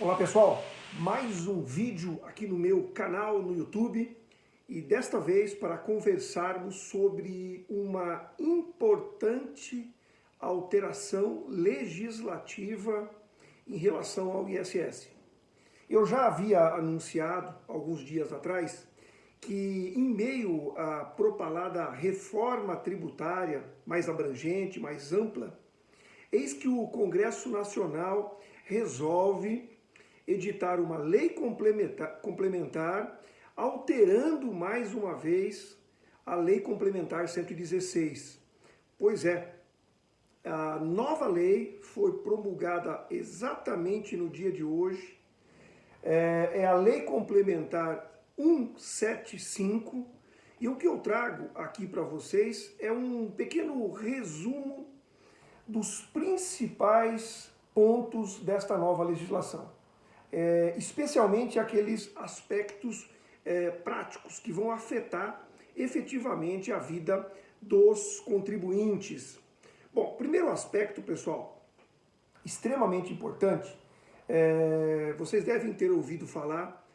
Olá pessoal, mais um vídeo aqui no meu canal no YouTube e desta vez para conversarmos sobre uma importante alteração legislativa em relação ao ISS. Eu já havia anunciado alguns dias atrás que em meio à propalada reforma tributária mais abrangente, mais ampla, eis que o Congresso Nacional resolve editar uma lei complementar, complementar alterando mais uma vez a Lei Complementar 116. Pois é, a nova lei foi promulgada exatamente no dia de hoje. É, é a Lei Complementar 175. E o que eu trago aqui para vocês é um pequeno resumo dos principais pontos desta nova legislação é, especialmente aqueles aspectos é, práticos que vão afetar efetivamente a vida dos contribuintes. Bom, primeiro aspecto, pessoal, extremamente importante, é, vocês devem ter ouvido falar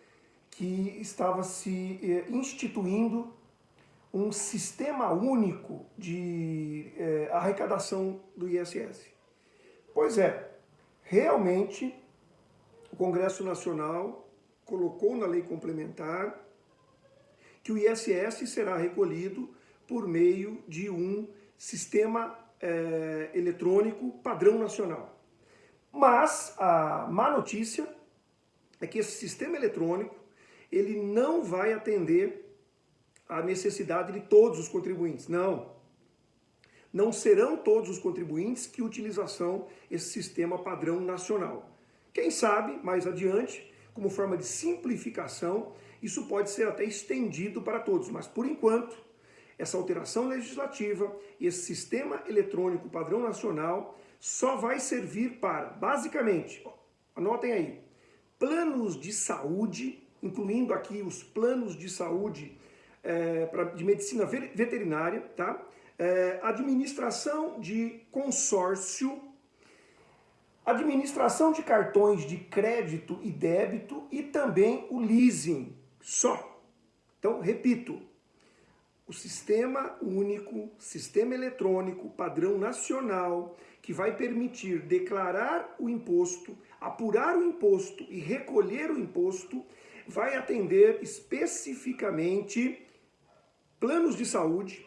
que estava se é, instituindo um sistema único de é, arrecadação do ISS. Pois é, realmente o Congresso Nacional colocou na lei complementar que o ISS será recolhido por meio de um sistema é, eletrônico padrão nacional. Mas a má notícia é que esse sistema eletrônico ele não vai atender a necessidade de todos os contribuintes. Não. Não serão todos os contribuintes que utilização esse sistema padrão nacional. Quem sabe, mais adiante, como forma de simplificação, isso pode ser até estendido para todos, mas por enquanto, essa alteração legislativa e esse sistema eletrônico padrão nacional só vai servir para, basicamente, anotem aí, planos de saúde, incluindo aqui os planos de saúde é, pra, de medicina veterinária, tá? É, administração de consórcio administração de cartões de crédito e débito e também o leasing, só. Então, repito, o sistema único, sistema eletrônico, padrão nacional, que vai permitir declarar o imposto, apurar o imposto e recolher o imposto, vai atender especificamente planos de saúde,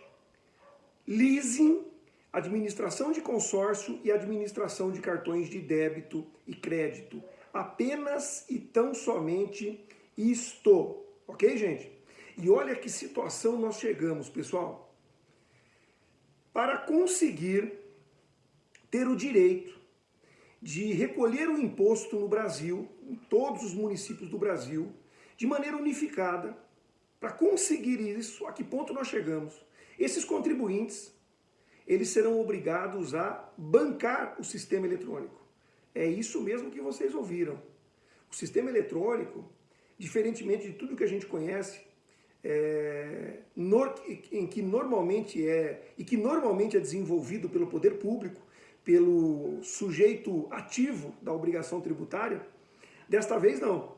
leasing administração de consórcio e administração de cartões de débito e crédito. Apenas e tão somente isto. Ok, gente? E olha que situação nós chegamos, pessoal. Para conseguir ter o direito de recolher o imposto no Brasil, em todos os municípios do Brasil, de maneira unificada, para conseguir isso, a que ponto nós chegamos? Esses contribuintes eles serão obrigados a bancar o sistema eletrônico. É isso mesmo que vocês ouviram. O sistema eletrônico, diferentemente de tudo que a gente conhece, é, em que normalmente é e que normalmente é desenvolvido pelo poder público, pelo sujeito ativo da obrigação tributária, desta vez não.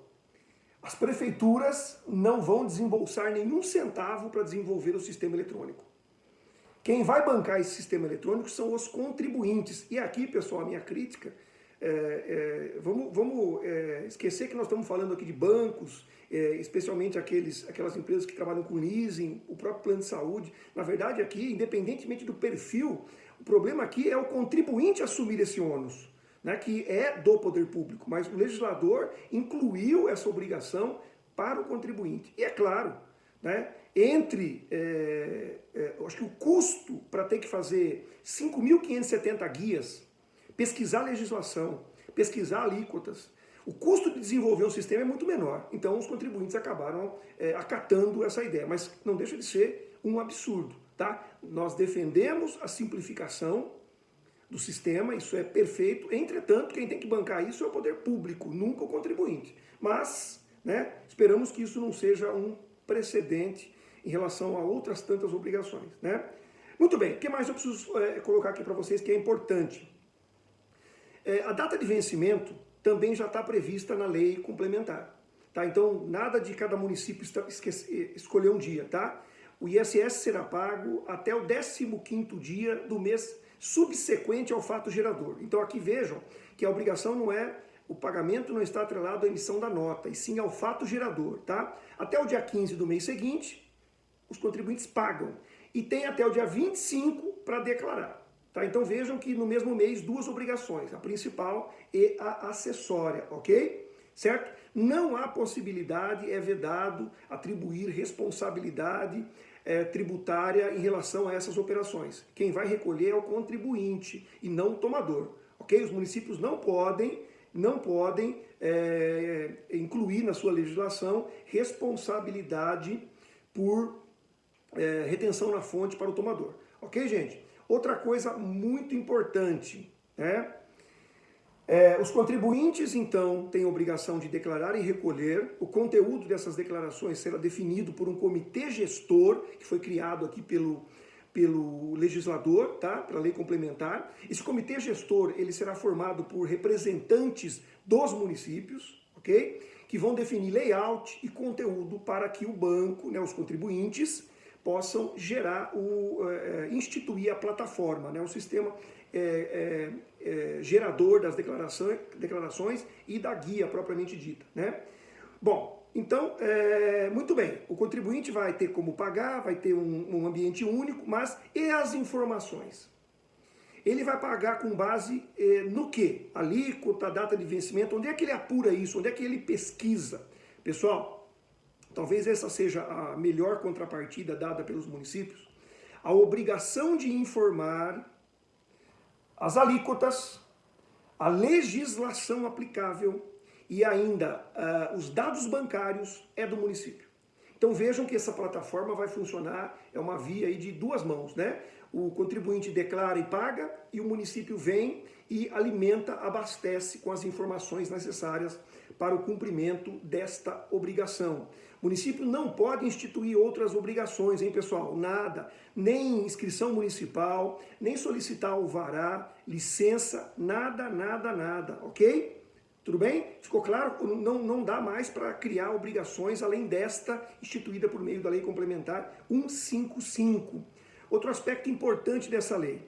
As prefeituras não vão desembolsar nenhum centavo para desenvolver o sistema eletrônico. Quem vai bancar esse sistema eletrônico são os contribuintes. E aqui, pessoal, a minha crítica, é, é, vamos, vamos é, esquecer que nós estamos falando aqui de bancos, é, especialmente aqueles, aquelas empresas que trabalham com leasing, o próprio plano de saúde. Na verdade, aqui, independentemente do perfil, o problema aqui é o contribuinte assumir esse ônus. Né, que é do poder público, mas o legislador incluiu essa obrigação para o contribuinte. E é claro, né, entre, é, é, acho que o custo para ter que fazer 5.570 guias, pesquisar legislação, pesquisar alíquotas, o custo de desenvolver um sistema é muito menor. Então os contribuintes acabaram é, acatando essa ideia, mas não deixa de ser um absurdo. Tá? Nós defendemos a simplificação do sistema, isso é perfeito, entretanto quem tem que bancar isso é o poder público, nunca o contribuinte. Mas né, esperamos que isso não seja um precedente em relação a outras tantas obrigações. Né? Muito bem, o que mais eu preciso é, colocar aqui para vocês que é importante? É, a data de vencimento também já está prevista na lei complementar. Tá? Então, nada de cada município escolher um dia, tá? O ISS será pago até o 15º dia do mês subsequente ao fato gerador. Então aqui vejam que a obrigação não é, o pagamento não está atrelado à emissão da nota, e sim ao fato gerador, tá? Até o dia 15 do mês seguinte, os contribuintes pagam. E tem até o dia 25 para declarar. Tá? Então vejam que no mesmo mês, duas obrigações, a principal e a acessória, ok? Certo? Não há possibilidade, é vedado atribuir responsabilidade é, tributária em relação a essas operações. Quem vai recolher é o contribuinte e não o tomador. Ok? Os municípios não podem, não podem é, incluir na sua legislação responsabilidade por é, retenção na fonte para o tomador. Ok, gente? Outra coisa muito importante, né? É, os contribuintes, então, têm a obrigação de declarar e recolher. O conteúdo dessas declarações será definido por um comitê gestor, que foi criado aqui pelo, pelo legislador, tá? A lei complementar. Esse comitê gestor, ele será formado por representantes dos municípios, ok? Que vão definir layout e conteúdo para que o banco, né, os contribuintes, possam gerar, o, é, instituir a plataforma, né, o sistema é, é, gerador das declarações, declarações e da guia propriamente dita. Né? Bom, então, é, muito bem, o contribuinte vai ter como pagar, vai ter um, um ambiente único, mas e as informações? Ele vai pagar com base eh, no que? Alíquota, data de vencimento, onde é que ele apura isso? Onde é que ele pesquisa? Pessoal, talvez essa seja a melhor contrapartida dada pelos municípios. A obrigação de informar as alíquotas, a legislação aplicável e ainda uh, os dados bancários é do município. Então vejam que essa plataforma vai funcionar, é uma via de duas mãos, né? O contribuinte declara e paga e o município vem e alimenta, abastece com as informações necessárias para o cumprimento desta obrigação. O município não pode instituir outras obrigações, hein, pessoal? Nada. Nem inscrição municipal, nem solicitar alvará, licença, nada, nada, nada, ok? Tudo bem? Ficou claro? Não, não dá mais para criar obrigações além desta instituída por meio da Lei Complementar 155. Outro aspecto importante dessa lei.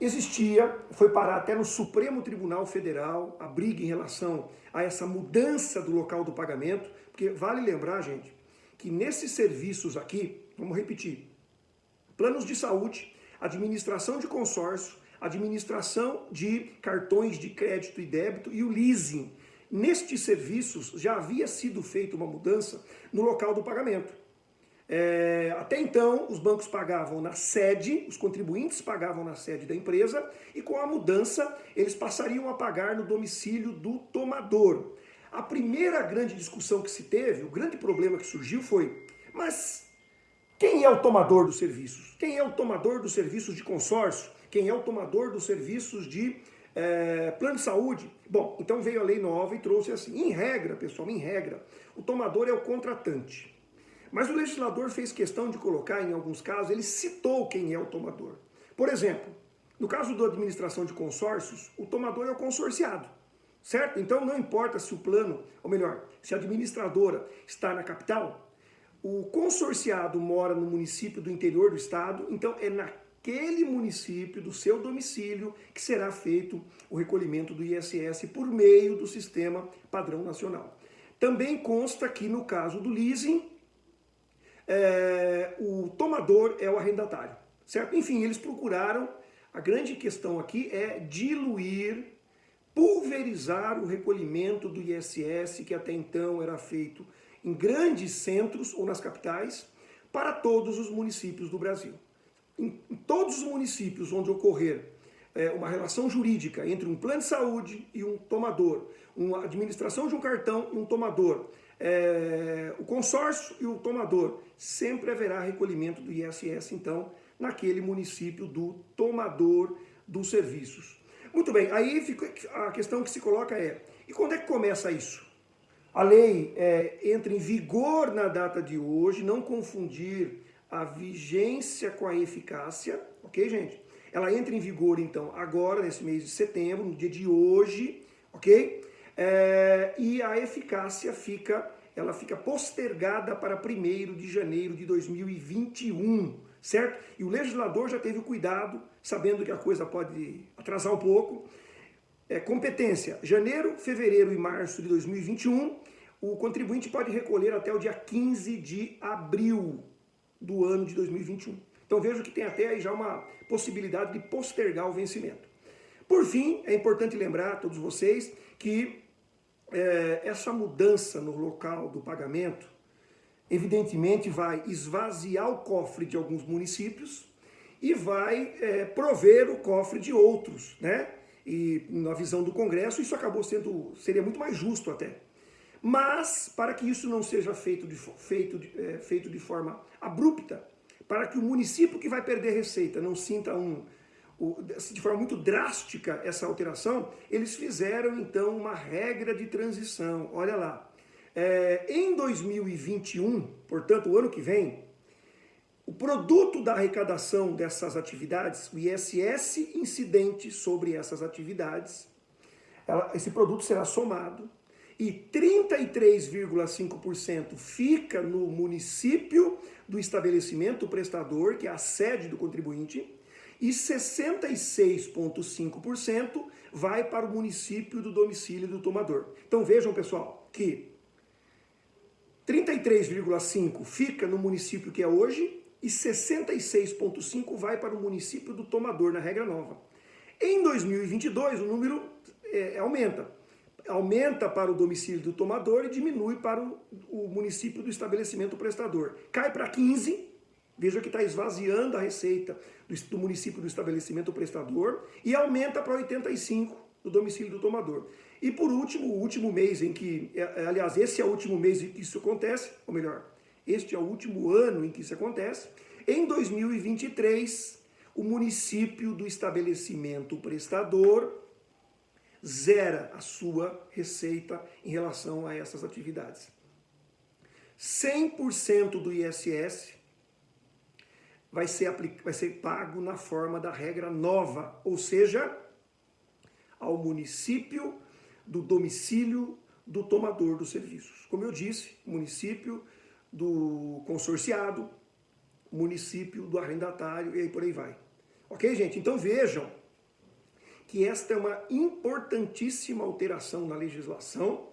Existia, foi parar até no Supremo Tribunal Federal a briga em relação a essa mudança do local do pagamento, porque vale lembrar, gente, que nesses serviços aqui, vamos repetir, planos de saúde, administração de consórcio, administração de cartões de crédito e débito e o leasing. Nestes serviços já havia sido feita uma mudança no local do pagamento. É, até então, os bancos pagavam na sede, os contribuintes pagavam na sede da empresa, e com a mudança, eles passariam a pagar no domicílio do tomador. A primeira grande discussão que se teve, o grande problema que surgiu foi, mas é o tomador dos serviços? Quem é o tomador dos serviços de consórcio? Quem é o tomador dos serviços de é, plano de saúde? Bom, então veio a lei nova e trouxe assim, em regra, pessoal, em regra, o tomador é o contratante. Mas o legislador fez questão de colocar, em alguns casos, ele citou quem é o tomador. Por exemplo, no caso da administração de consórcios, o tomador é o consorciado, certo? Então não importa se o plano, ou melhor, se a administradora está na capital, o consorciado mora no município do interior do estado, então é naquele município, do seu domicílio, que será feito o recolhimento do ISS por meio do sistema padrão nacional. Também consta que no caso do leasing, é, o tomador é o arrendatário, certo? Enfim, eles procuraram, a grande questão aqui é diluir, pulverizar o recolhimento do ISS, que até então era feito em grandes centros ou nas capitais, para todos os municípios do Brasil. Em, todos os municípios onde ocorrer é, uma relação jurídica entre um plano de saúde e um tomador, uma administração de um cartão e um tomador, é, o consórcio e o tomador, sempre haverá recolhimento do ISS, então, naquele município do tomador dos serviços. Muito bem, aí a questão que se coloca é, e quando é que começa isso? A lei é, entra em vigor na data de hoje, não confundir a vigência com a eficácia, ok, gente? Ela entra em vigor, então, agora, nesse mês de setembro, no dia de hoje, ok? É, e a eficácia fica, ela fica postergada para 1 de janeiro de 2021, certo? E o legislador já teve o cuidado, sabendo que a coisa pode atrasar um pouco. É, competência, janeiro, fevereiro e março de 2021, o contribuinte pode recolher até o dia 15 de abril do ano de 2021. Então vejo que tem até aí já uma possibilidade de postergar o vencimento. Por fim, é importante lembrar a todos vocês que é, essa mudança no local do pagamento, evidentemente vai esvaziar o cofre de alguns municípios e vai é, prover o cofre de outros, né? E na visão do Congresso isso acabou sendo, seria muito mais justo até. Mas, para que isso não seja feito de, feito, de, é, feito de forma abrupta, para que o município que vai perder receita não sinta um, de forma muito drástica essa alteração, eles fizeram então uma regra de transição. Olha lá, é, em 2021, portanto o ano que vem, o produto da arrecadação dessas atividades, o ISS incidente sobre essas atividades, ela, esse produto será somado e 33,5% fica no município do estabelecimento prestador, que é a sede do contribuinte, e 66,5% vai para o município do domicílio do tomador. Então vejam, pessoal, que 33,5% fica no município que é hoje e 66,5% vai para o município do tomador, na regra nova. Em 2022, o número é, aumenta aumenta para o domicílio do tomador e diminui para o, o município do estabelecimento prestador. Cai para 15, veja que está esvaziando a receita do, do, município do estabelecimento prestador e aumenta para 85 do domicílio do tomador. E por último, o último mês em que, é, é, aliás, esse é o último mês em que isso acontece, ou melhor, este é o último ano em que isso acontece, em 2023, o município do estabelecimento prestador zera a sua receita em relação a essas atividades. 100% do ISS vai ser, vai ser pago na forma da regra nova, ou seja, ao município do domicílio do tomador dos serviços. Como eu disse, município do consorciado, município do arrendatário e aí por aí vai. Ok, gente? Então vejam que esta é uma importantíssima alteração na legislação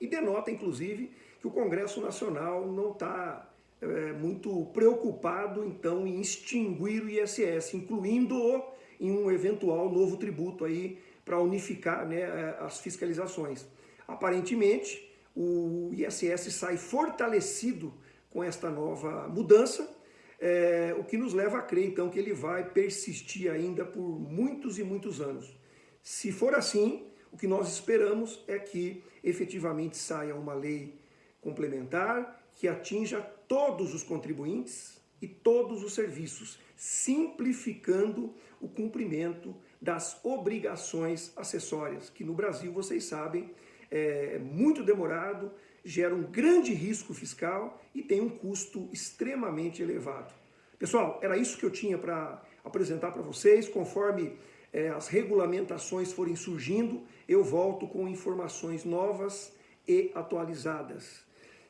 e denota, inclusive, que o Congresso Nacional não está é, muito preocupado, então, em extinguir o ISS, incluindo-o em um eventual novo tributo aí para unificar né, as fiscalizações. Aparentemente, o ISS sai fortalecido com esta nova mudança, é, o que nos leva a crer, então, que ele vai persistir ainda por muitos e muitos anos. Se for assim, o que nós esperamos é que efetivamente saia uma lei complementar que atinja todos os contribuintes e todos os serviços, simplificando o cumprimento das obrigações acessórias, que no Brasil, vocês sabem, é muito demorado, gera um grande risco fiscal e tem um custo extremamente elevado. Pessoal, era isso que eu tinha para apresentar para vocês. Conforme é, as regulamentações forem surgindo, eu volto com informações novas e atualizadas.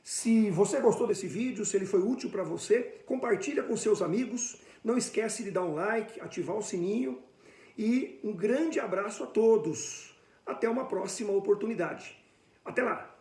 Se você gostou desse vídeo, se ele foi útil para você, compartilha com seus amigos. Não esquece de dar um like, ativar o sininho. E um grande abraço a todos. Até uma próxima oportunidade. Até lá!